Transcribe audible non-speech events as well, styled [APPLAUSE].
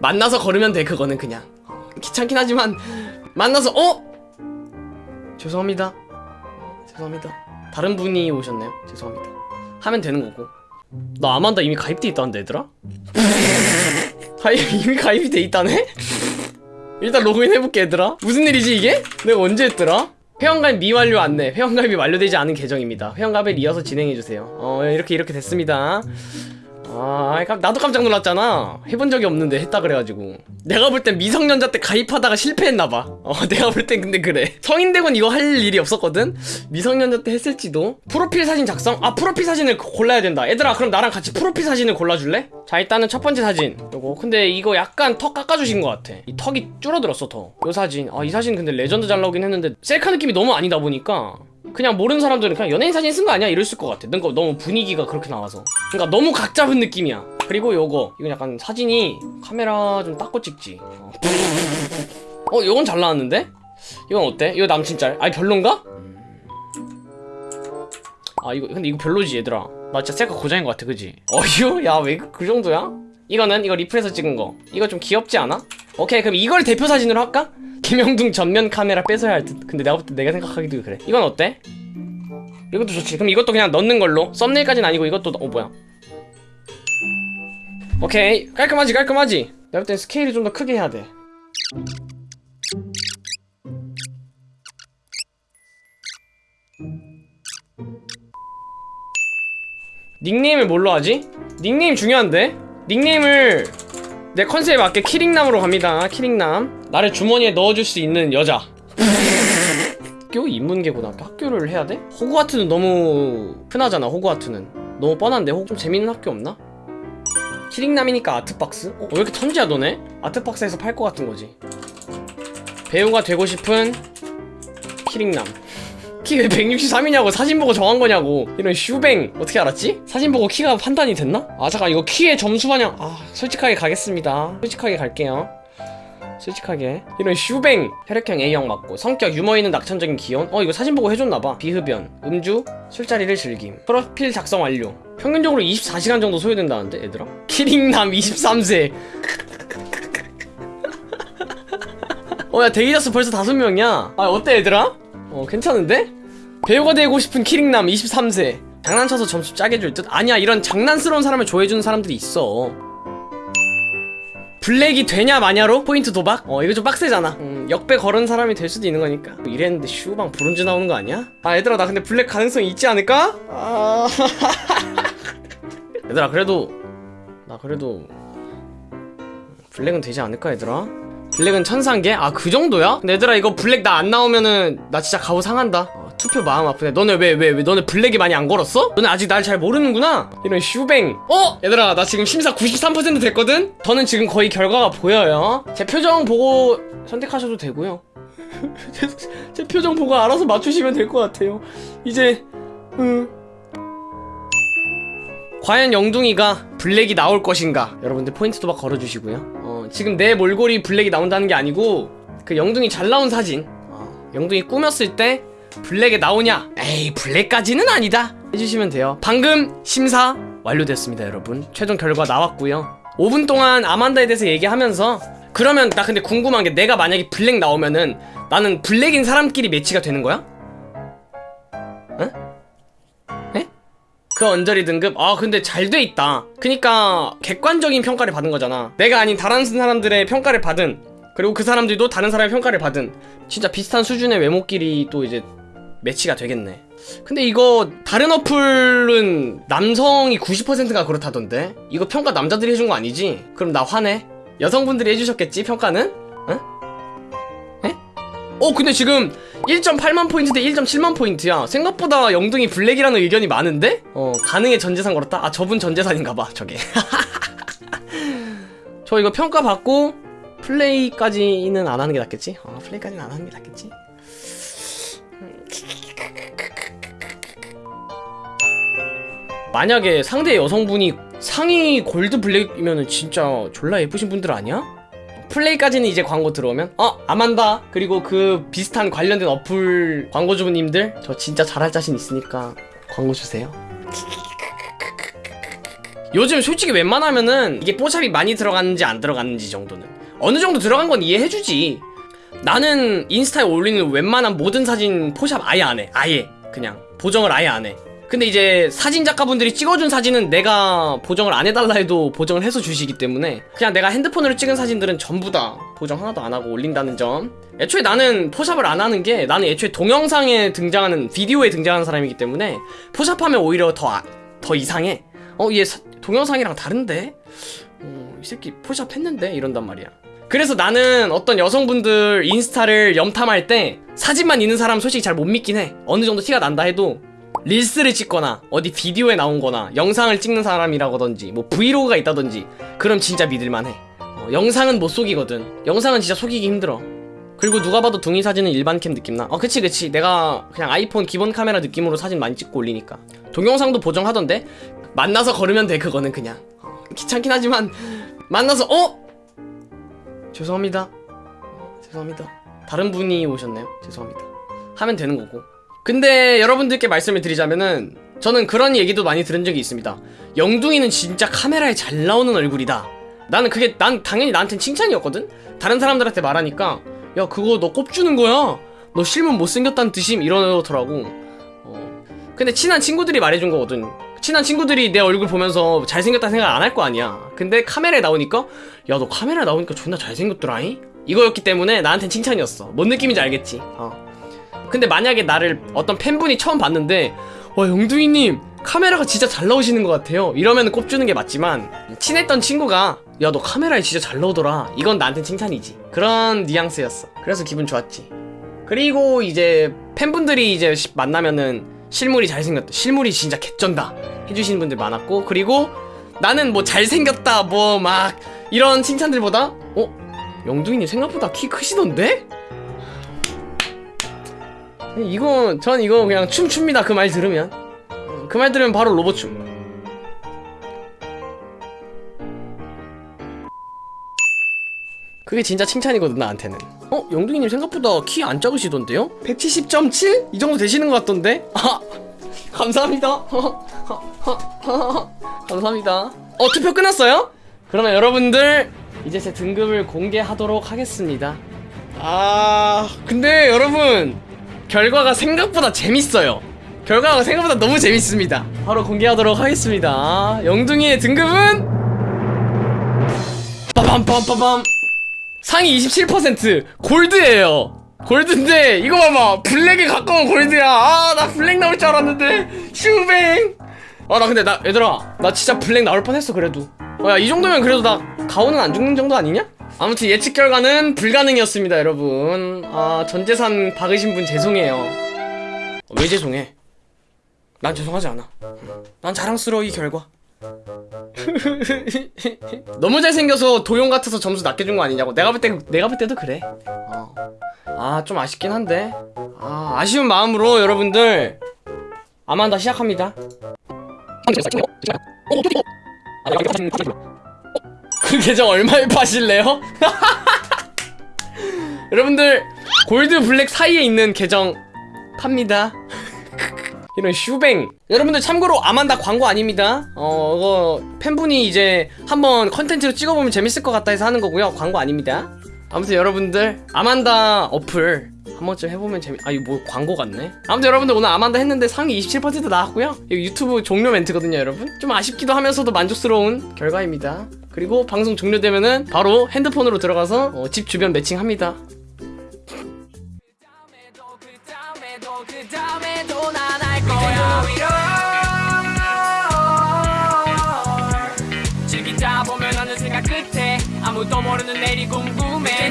만나서 걸으면 돼 그거는 그냥. 어, 귀찮긴 하지만 만나서 어? 죄송합니다. 어, 죄송합니다. 다른 분이 오셨네요. 죄송합니다. 하면 되는 거고. 나 아만다 이미 가입돼 있다는데 얘들아? [LAUGHS] 아 이미 가입이 돼 있다네? 일단 로그인 해볼게 얘들아. 무슨 일이지 이게? 내가 언제 했더라? 회원가입 미완료 안내 회원가입이 완료되지 않은 계정입니다. 회원가입을 이어서 진행해주세요. 어 이렇게 이렇게 됐습니다 아 깜- 나도 깜짝 놀랐잖아. 해본 적이 없는데 했다 그래가지고. 내가 볼 땐 미성년자 때 가입하다가 실패했나봐. 어 [LAUGHS] 내가 볼 땐 근데 그래. 성인 되곤 이거 할 일이 없었거든? 미성년자 때 했을지도? 프로필 사진 작성? 아 프로필 사진을 고- 골라야 된다. 얘들아 그럼 나랑 같이 프로필 사진을 골라줄래? 자 일단은 첫 번째 사진. 요거. 근데 이거 약간 턱 깎아주신 것 같아. 이 턱이 줄어들었어 더 요 사진. 아 이 사진 근데 레전드 잘 나오긴 했는데 셀카 느낌이 너무 아니다 보니까 그냥 모르는 사람들은 그냥 연예인 사진 쓴 거 아니야? 이럴 것 같아. 그러니까 너무 분위기가 그렇게 나와서. 그러니까 너무 각 잡은 느낌이야. 그리고 요거 이건 약간 사진이 카메라 좀 닦고 찍지. 어, 어 요건 잘 나왔는데? 이건 어때? 이거 남친 짤. 아니 별론가? 아 이거 근데 이거 별로지 얘들아. 나 진짜 셀카 고장인 것 같아, 그지? 어휴, 야왜 그 정도야? 이거는 이거 리플에서 찍은 거. 이거 좀 귀엽지 않아? 오케이 그럼 이걸 대표 사진으로 할까? 김영둥 전면 카메라 뺏어야 할 듯. 근데 내가 볼 때 내가 생각하기도 그래. 이건 어때? 이것도 좋지. 그럼 이것도 그냥 넣는 걸로. 썸네일까지는 아니고 이것도 넣- 어 뭐야? 오케이 깔끔하지 깔끔하지. 내가 볼땐 스케일이 좀더 크게 해야 돼. 닉네임을 뭘로 하지? 닉네임 중요한데? 닉네임을 내 컨셉에 맞게 키링남으로 갑니다. 키링남. 나를 주머니에 넣어줄 수 있는 여자. 학교 인문계고등학교 학교를 해야 돼? 호그와트는 너무 흔하잖아. 호그와트는 너무 뻔한데 혹 좀 재밌는 학교 없나? 키링남이니까 아트박스? 어, 왜 이렇게 천지야 너네? 아트박스에서 팔 것 같은 거지. 배우가 되고 싶은 키링남. 키왜 163이냐고 사진 보고 정한 거냐고. 이런 슈뱅 어떻게 알았지? 사진 보고 키가 판단이 됐나? 아 잠깐 이거 키의 점수 반영. 아 솔직하게 가겠습니다. 솔직하게 갈게요. 솔직하게. 이런 슈뱅 혈액형 A형 맞고. 성격 유머 있는 낙천적인 기혼. 어 이거 사진 보고 해줬나봐. 비흡연 음주 술자리를 즐김. 프로필 작성 완료. 평균적으로 24시간 정도 소요된다는데 얘들아? 키링남 23세. [LAUGHS] 어야 데이저스 벌써 다섯 명이야. 아 어때 얘들아? 어 괜찮은데? 배우가 되고 싶은 키링남 23세 장난쳐서 점수 짜게 줄 듯? 아니야 이런 장난스러운 사람을 좋아해주는 사람들이 있어 블랙이 되냐 마냐로 포인트 도박? 어 이거 좀 빡세잖아 음, 역배 걸은 사람이 될 수도 있는 거니까 뭐 이랬는데 슈뱅 브론즈 나오는 거 아니야? 아 얘들아 나 근데 블랙 가능성이 있지 않을까? 아... [LAUGHS] 얘들아 그래도 나 그래도 블랙은 되지 않을까 얘들아? 블랙은 천상계? 아 그 정도야? 근데 얘들아 이거 블랙 나 안 나오면은 나 진짜 가오 상한다 어, 투표 마음 아프네. 너네 왜 왜 왜 너네 블랙이 많이 안 걸었어? 너네 아직 날 잘 모르는구나. 이런 슈뱅. 어? 얘들아 나 지금 심사 93% 됐거든? 저는 지금 거의 결과가 보여요. 제 표정 보고 선택하셔도 되고요. 제, [LAUGHS] 제 표정 보고 알아서 맞추시면 될 것 같아요. 이제 음. 과연 영둥이가 블랙이 나올 것인가? 여러분들 포인트 도박 걸어주시고요. 어, 지금 내 몰골이 블랙이 나온다는 게 아니고 그 영둥이 잘 나온 사진. 어, 영둥이 꾸몄을 때 블랙에 나오냐? 에이 블랙까지는 아니다. 해주시면 돼요. 방금 심사 완료됐습니다 여러분. 최종 결과 나왔고요. 5분 동안 아만다에 대해서 얘기하면서 그러면 나 근데 궁금한 게 내가 만약에 블랙 나오면은 나는 블랙인 사람끼리 매치가 되는 거야? 응? 에? 그 언저리 등급? 아 근데 잘 돼 있다. 그니까 객관적인 평가를 받은 거잖아. 내가 아닌 다른 사람들의 평가를 받은 그리고 그 사람들도 다른 사람의 평가를 받은 진짜 비슷한 수준의 외모끼리 또 이제 매치가 되겠네 근데 이거 다른 어플은 남성이 90%가 그렇다던데 이거 평가 남자들이 해준 거 아니지? 그럼 나 화내 여성분들이 해주셨겠지 평가는? 응? 에? 어 근데 지금 1.8만 포인트 대 1.7만 포인트야 생각보다 영등이 블랙이라는 의견이 많은데? 어 가능해 전재산 걸었다? 아 저분 전재산인가봐 저게 [LAUGHS] 저 이거 평가받고 플레이까지는 안 하는 게 낫겠지? 어 플레이까지는 안 하는 게 낫겠지? 만약에 상대 여성분이 상위 골드 블랙이면은 진짜 졸라 예쁘신 분들 아니야? 플레이까지는 이제 광고 들어오면 어 아만다. 그리고 그 비슷한 관련된 어플 광고주님들 저 진짜 잘할 자신 있으니까 광고 주세요. [LAUGHS] 요즘 솔직히 웬만하면은 이게 뽀샵이 많이 들어갔는지 안 들어갔는지 정도는. 어느 정도 들어간 건 이해해주지. 나는 인스타에 올리는 웬만한 모든 사진 포샵 아예 안해. 아예. 그냥 보정을 아예 안해 근데 이제 사진 작가분들이 찍어준 사진은 내가 보정을 안 해달라 해도 보정을 해서 주시기 때문에 그냥 내가 핸드폰으로 찍은 사진들은 전부 다 보정 하나도 안 하고 올린다는 점 애초에 나는 포샵을 안 하는 게 나는 애초에 동영상에 등장하는 비디오에 등장하는 사람이기 때문에 포샵하면 오히려 더, 아- 더 이상해 어 얘 동영상이랑 다른데? 어, 이 새끼 포샵 했는데? 이런단 말이야 그래서 나는 어떤 여성분들 인스타를 염탐할 때 사진만 있는 사람 솔직히 잘 못 믿긴 해 어느 정도 티가 난다 해도 릴스를 찍거나 어디 비디오에 나온 거나 영상을 찍는 사람이라든지 뭐 브이로그가 있다든지 그럼 진짜 믿을만해. 어, 영상은 못 속이거든. 영상은 진짜 속이기 힘들어. 그리고 누가 봐도 둥이 사진은 일반 캠 느낌나. 어 그치 그치. 내가 그냥 아이폰 기본 카메라 느낌으로 사진 많이 찍고 올리니까. 동영상도 보정하던데? 만나서 걸으면 돼 그거는 그냥. 어, 귀찮긴 하지만 [LAUGHS] 만나서 어? 죄송합니다. 어, 죄송합니다. 다른 분이 오셨네요. 죄송합니다. 하면 되는 거고 근데 여러분들께 말씀을 드리자면은 저는 그런 얘기도 많이 들은 적이 있습니다. 영둥이는 진짜 카메라에 잘 나오는 얼굴이다. 나는 그게 난 당연히 나한텐 칭찬이었거든? 다른 사람들한테 말하니까 야 그거 너 꼽주는 거야? 너 실물 못생겼다는 뜻임? 이러더라고. 어. 근데 친한 친구들이 말해준 거거든. 친한 친구들이 내 얼굴 보면서 잘생겼다 생각 안 할 거 아니야. 근데 카메라에 나오니까 야 너 카메라에 나오니까 존나 잘생겼더라잉? 이거였기 때문에 나한텐 칭찬이었어. 뭔 느낌인지 알겠지? 어. 근데 만약에 나를 어떤 팬분이 처음 봤는데 와 영둥이님 카메라가 진짜 잘 나오시는 것 같아요 이러면 꼽주는 게 맞지만 친했던 친구가 야 너 카메라에 진짜 잘 나오더라 이건 나한텐 칭찬이지 그런 뉘앙스였어 그래서 기분 좋았지 그리고 이제 팬분들이 이제 시- 만나면은 실물이 잘생겼다 실물이 진짜 개쩐다 해주시는 분들 많았고 그리고 나는 뭐 잘생겼다 뭐 막 이런 칭찬들보다 어? 영둥이님 생각보다 키 크시던데? 이거 전 이거 그냥 춤춥니다 그 말 들으면 그 말 들으면 바로 로봇춤 그게 진짜 칭찬이거든 나한테는 어? 영둥이님 생각보다 키 안 작으시던데요? 170.7? 이 정도 되시는 것 같던데? 아 [LAUGHS] 감사합니다 [LAUGHS] 감사합니다 어 투표 끝났어요? 그러면 여러분들 이제 제 등급을 공개하도록 하겠습니다 아 근데 여러분 결과가 생각보다 재밌어요. 결과가 생각보다 너무 재밌습니다. 바로 공개하도록 하겠습니다. 영둥이의 등급은 빠밤빰빠밤 상위 27% 골드예요. 골드인데 이거 봐봐 블랙에 가까운 골드야. 아 나 블랙 나올 줄 알았는데 슈뱅. 아 나 근데 나 얘들아 나 진짜 블랙 나올 뻔했어 그래도. 어 야 이 정도면 그래도 나 가오는 안 죽는 정도 아니냐? 아무튼 예측 결과는 불가능이었습니다 여러분. 아 전재산 박으신 분 죄송해요. 왜 죄송해? 난 죄송하지 않아. 난 자랑스러워 이 결과. [LAUGHS] 너무 잘생겨서 도용 같아서 점수 낮게 준 거 아니냐고. 내가 볼 때 내가 볼 때도 그래. 어. 아좀 아쉽긴 한데. 아 아쉬운 마음으로 여러분들 아만다 시작합니다 그 계정 얼마에 파실래요? [LAUGHS] 여러분들 골드 블랙 사이에 있는 계정 팝니다. [LAUGHS] 이런 슈뱅. 여러분들 참고로 아만다 광고 아닙니다. 어 팬분이 이제 한번 컨텐츠로 찍어보면 재밌을 것 같다 해서 하는 거고요. 광고 아닙니다. 아무튼 여러분들 아만다 어플 한 번쯤 해보면 재미 아 이거 뭐 광고 같네? 아무튼 여러분들 오늘 아만다 했는데 상위 27% 나왔고요. 이거 유튜브 종료 멘트거든요 여러분. 좀 아쉽기도 하면서도 만족스러운 결과입니다 그리고 방송 종료되면은 바로 핸드폰으로 들어가서 어, 집 주변 매칭합니다. 아무도 모르는 내일이 궁금해